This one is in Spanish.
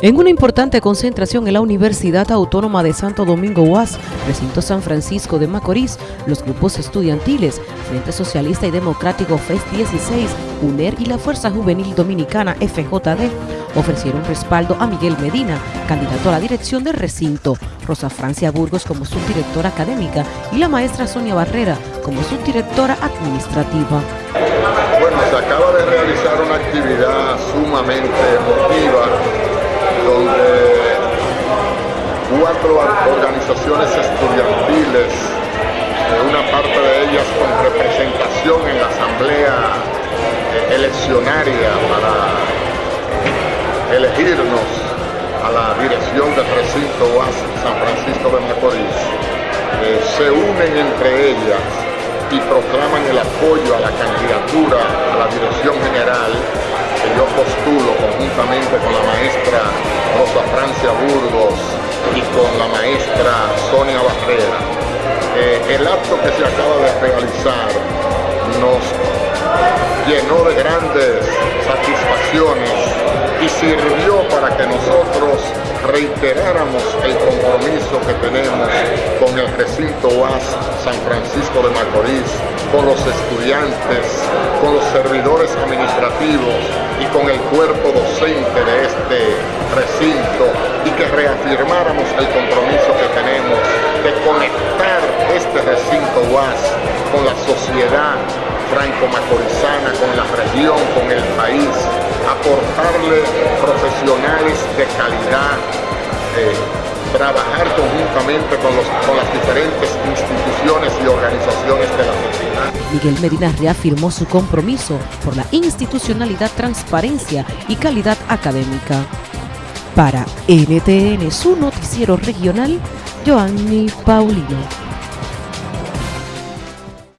En una importante concentración en la Universidad Autónoma de Santo Domingo UAS, recinto San Francisco de Macorís, los grupos estudiantiles, Frente Socialista y Democrático FES 16, UNER y la Fuerza Juvenil Dominicana FJD ofrecieron respaldo a Miguel Medina, candidato a la dirección del recinto, Rosa Francia Burgos como subdirectora académica y la maestra Sonia Barrera como subdirectora administrativa. Bueno, se acaba de realizar una actividad sumamente emotiva donde cuatro organizaciones estudiantiles, una parte de ellas con representación en la asamblea eh, eleccionaria para elegirnos a la dirección del recinto UAS San Francisco de Macorís, eh, se unen entre ellas y proclaman el apoyo a la candidatura a la dirección general que yo postulo conjuntamente con la maestra con la maestra Sonia Barrera. Eh, el acto que se acaba de realizar nos llenó de grandes satisfacciones y sirvió para que nosotros reiteráramos el compromiso que tenemos con el recinto UAS San Francisco de Macorís, con los estudiantes, con los servidores administrativos y con el cuerpo docente de este recinto reafirmáramos el compromiso que tenemos de conectar este recinto UAS con la sociedad franco-macorizana, con la región, con el país, aportarle profesionales de calidad, eh, trabajar conjuntamente con, con las diferentes instituciones y organizaciones de la sociedad. Miguel Medina reafirmó su compromiso por la institucionalidad, transparencia y calidad académica. Para NTN, su noticiero regional, Joanny Paulino.